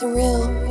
surreal.